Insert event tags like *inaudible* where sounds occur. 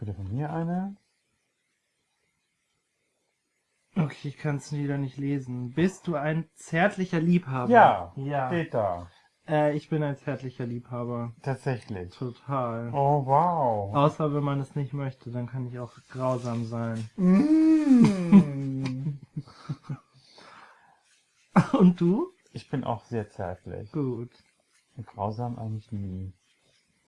Bitte von mir eine. Okay, ich kann es wieder nicht lesen. Bist du ein zärtlicher Liebhaber? Ja, Ja. steht da. Äh, ich bin ein zärtlicher Liebhaber. Tatsächlich. Total. Oh, wow. Außer wenn man es nicht möchte, dann kann ich auch grausam sein. Mm. *laughs* Und du? Ich bin auch sehr zärtlich. Gut. Grausam eigentlich nie.